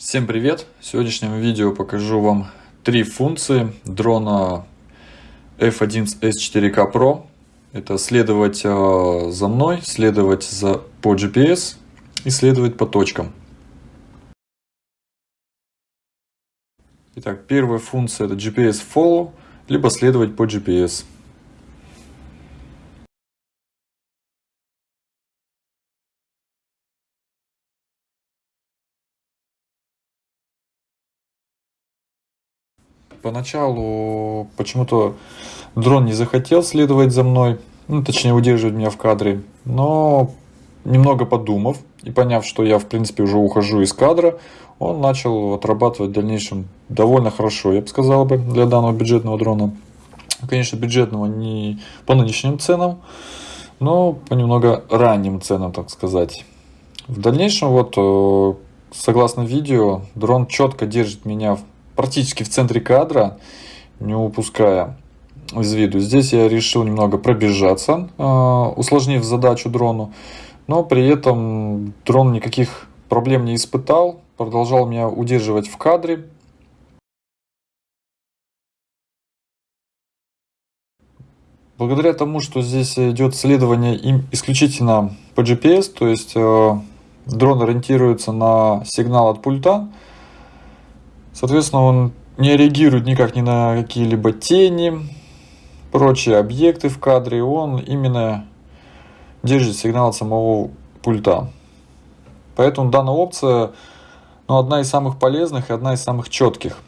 Всем привет! В сегодняшнем видео покажу вам три функции дрона F11S4K Pro. Это следовать э, за мной, следовать за, по GPS и следовать по точкам. Итак, первая функция это GPS Follow, либо следовать по GPS. Поначалу почему-то дрон не захотел следовать за мной, ну, точнее удерживать меня в кадре, но немного подумав и поняв, что я в принципе уже ухожу из кадра, он начал отрабатывать в дальнейшем довольно хорошо, я бы сказал бы, для данного бюджетного дрона. Конечно, бюджетного не по нынешним ценам, но по немного ранним ценам, так сказать. В дальнейшем, вот, э, согласно видео, дрон четко держит меня практически в центре кадра, не упуская из виду. Здесь я решил немного пробежаться, а, усложнив задачу дрону, но при этом дрон никаких проблем не испытал, продолжал меня удерживать в кадре. Благодаря тому, что здесь идет следование им исключительно по GPS, то есть э, дрон ориентируется на сигнал от пульта, Соответственно, он не реагирует никак ни на какие-либо тени, прочие объекты в кадре. Он именно держит сигнал от самого пульта. Поэтому данная опция ну, одна из самых полезных и одна из самых четких.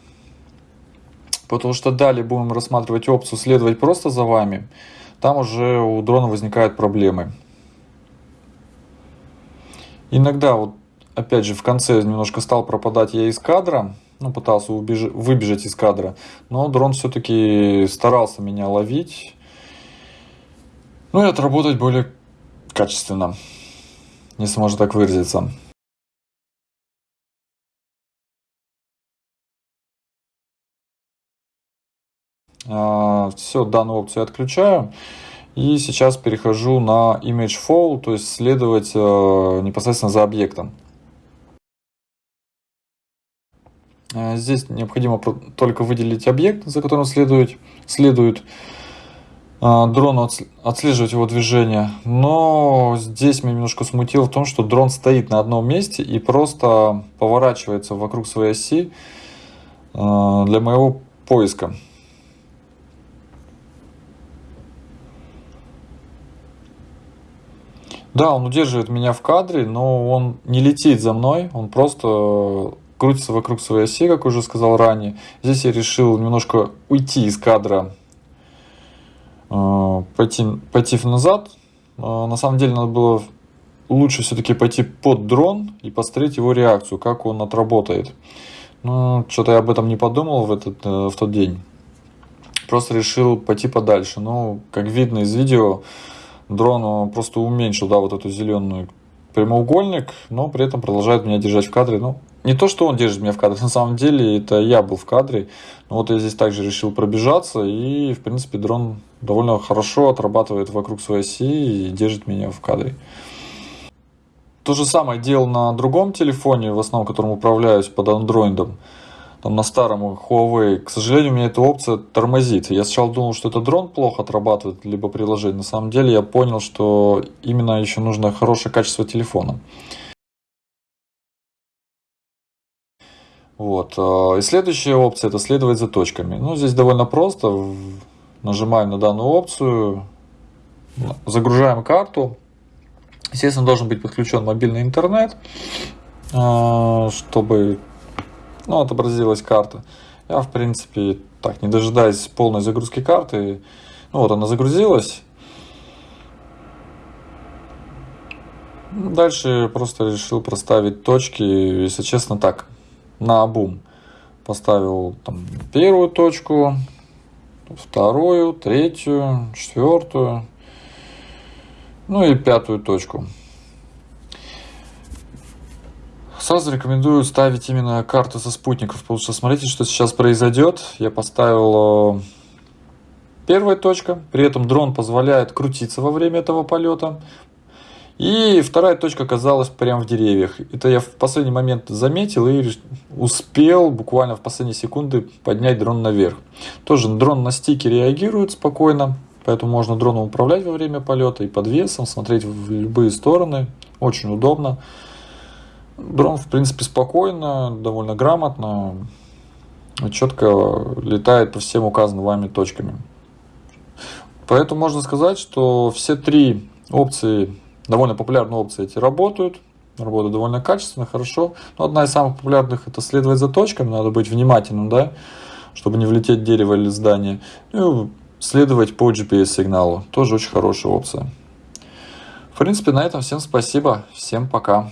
Потому что далее будем рассматривать опцию следовать просто за вами. Там уже у дрона возникают проблемы. Иногда, вот опять же, в конце немножко стал пропадать я из кадра ну, пытался убеж... выбежать из кадра. Но дрон все-таки старался меня ловить. Ну и отработать более качественно, если можно так выразиться. А, Все, данную опцию отключаю. И сейчас перехожу на Image Follow, то есть следовать э, непосредственно за объектом. Здесь необходимо только выделить объект, за которым следует, следует э, дрону отслеживать его движение. Но здесь меня немножко смутило в том, что дрон стоит на одном месте и просто поворачивается вокруг своей оси э, для моего поиска. Да, он удерживает меня в кадре, но он не летит за мной, он просто крутится вокруг своей оси, как уже сказал ранее. Здесь я решил немножко уйти из кадра, э, пойти, пойти назад. Э, на самом деле надо было лучше все-таки пойти под дрон и посмотреть его реакцию, как он отработает. Но что-то я об этом не подумал в, этот, э, в тот день. Просто решил пойти подальше. Ну, как видно из видео, дрон просто уменьшил да, вот эту зеленую прямоугольник, но при этом продолжает меня держать в кадре. Ну, не то, что он держит меня в кадре, на самом деле это я был в кадре. Но вот я здесь также решил пробежаться, и, в принципе, дрон довольно хорошо отрабатывает вокруг своей оси и держит меня в кадре. То же самое делал на другом телефоне, в основном которым управляюсь под андроидом там, на старом Huawei, к сожалению, у меня эта опция тормозит. Я сначала думал, что это дрон плохо отрабатывает, либо приложение. На самом деле я понял, что именно еще нужно хорошее качество телефона. Вот. А, и следующая опция это следовать за точками. Ну, здесь довольно просто. Нажимаем на данную опцию, загружаем карту. Естественно, должен быть подключен мобильный интернет, а, чтобы ну, отобразилась карта. Я, в принципе, так, не дожидаясь полной загрузки карты, ну вот она загрузилась. Дальше просто решил проставить точки, если честно, так, на обум. Поставил там первую точку, вторую, третью, четвертую, ну и пятую точку. Сразу рекомендую ставить именно карту со спутников, потому что смотрите, что сейчас произойдет. Я поставил э, первая точка, при этом дрон позволяет крутиться во время этого полета. И вторая точка оказалась прямо в деревьях. Это я в последний момент заметил и успел буквально в последние секунды поднять дрон наверх. Тоже дрон на стике реагирует спокойно, поэтому можно дроном управлять во время полета и под весом, смотреть в любые стороны. Очень удобно. Дрон, в принципе, спокойно, довольно грамотно, четко летает по всем указанным вами точками. Поэтому можно сказать, что все три опции, довольно популярные опции эти работают. Работают довольно качественно, хорошо. Но одна из самых популярных это следовать за точками, надо быть внимательным, да, чтобы не влететь в дерево или здание. Ну, следовать по GPS-сигналу. Тоже очень хорошая опция. В принципе, на этом всем спасибо. Всем пока.